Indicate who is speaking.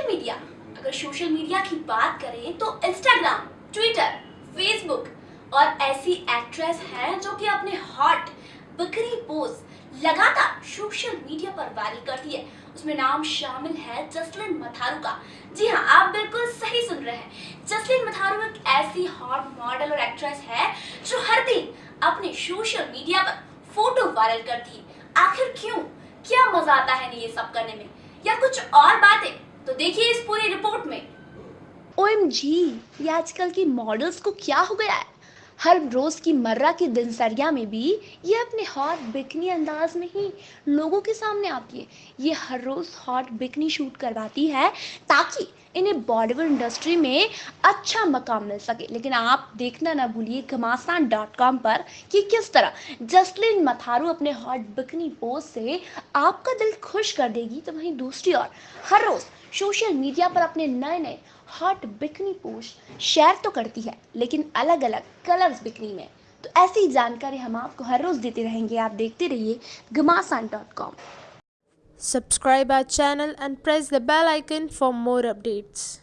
Speaker 1: Social media अगर social media की बात करें तो इंस्टाग्राम ट्विटर फेसबुक और ऐसी एक्ट्रेस हैं जो कि अपने हॉट बकरी पोज लगातार सोशल मीडिया पर वायरल करती है। उसमें नाम शामिल है जसलिन मथारू का। जी हाँ आप बिल्कुल सही सुन रहे हैं। जसलिन मथारू एक ऐसी हॉट मॉडल और एक्ट्रेस है जो हर दिन अपने सोशल मीडिया पर फ़ोटो वायरल करती है। आखिर क्यों? क्या मज़ा आता है ये सब करने में? या कुछ और बातें? तो देखिए इस पूरी रिपोर्ट में।
Speaker 2: ओ ये आजकल की मॉडल्स को क्या हो गया है? हर रोज़ की मर्रा की दिनचर्या में भी ये अपने हॉट बिकनी अंदाज में ही लोगों के सामने आती है। ये हर रोज़ हॉट बिकनी शूट करवाती है ताकि इन्हें बॉलीवुड इंडस्ट्री में अच्छा मकाम मिल सके। लेकिन आप देखना ना भूलिए घमासान डॉट कॉम पर कि किस तरह जसलिन मथारू अपने हॉट बिकनी पोस्ट से आपका दिल खुश कर देगी तो वहीं दूसरी ओर हर रोज़ सोशल मीडिया पर अपने नए नए हॉट बिकनी पोस्ट शेयर तो करती है, लेकिन अलग अलग कलर्स बिकनी में। तो ऐसी जानकारी हम आपको हर रोज़ देते रहेंगे। आप देखते रहिए Ghamasan dot com
Speaker 3: subscribe our channel and press the bell icon for more updates.